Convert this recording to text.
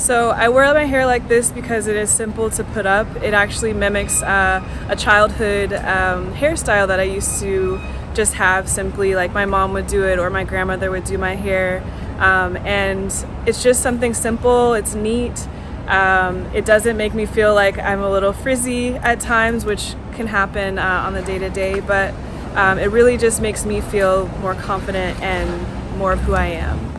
So I wear my hair like this because it is simple to put up. It actually mimics uh, a childhood um, hairstyle that I used to just have simply like my mom would do it or my grandmother would do my hair. Um, and it's just something simple, it's neat. Um, it doesn't make me feel like I'm a little frizzy at times, which can happen uh, on the day-to-day, but um, it really just makes me feel more confident and more of who I am.